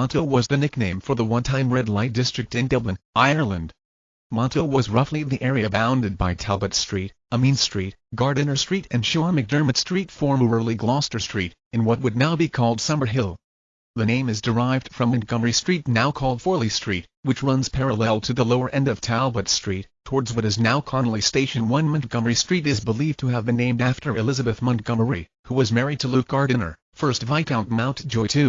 Monto was the nickname for the one-time red light district in Dublin, Ireland. Monto was roughly the area bounded by Talbot Street, Amiens Street, Gardiner Street and Sean McDermott Street formerly Gloucester Street, in what would now be called Summerhill. The name is derived from Montgomery Street now called Foley Street, which runs parallel to the lower end of Talbot Street, towards what is now Connolly Station 1 Montgomery Street is believed to have been named after Elizabeth Montgomery, who was married to Luke Gardiner, 1st Viscount Mountjoy II.